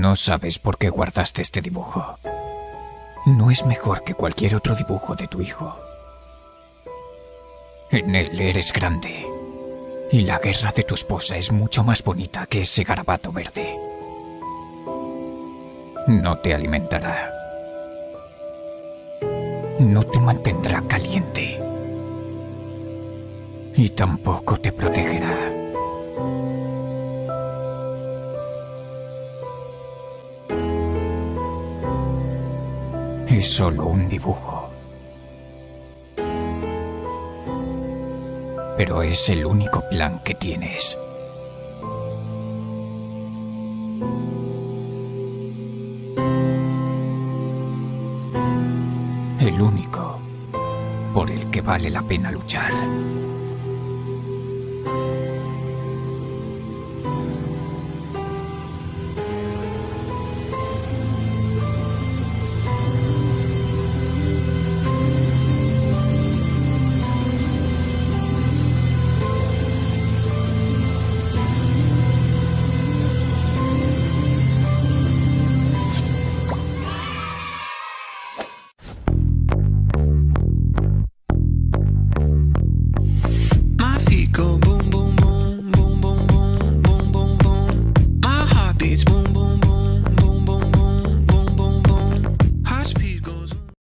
No sabes por qué guardaste este dibujo. No es mejor que cualquier otro dibujo de tu hijo. En él eres grande. Y la guerra de tu esposa es mucho más bonita que ese garabato verde. No te alimentará. No te mantendrá caliente. Y tampoco te protegerá. Es solo un dibujo. Pero es el único plan que tienes. El único por el que vale la pena luchar.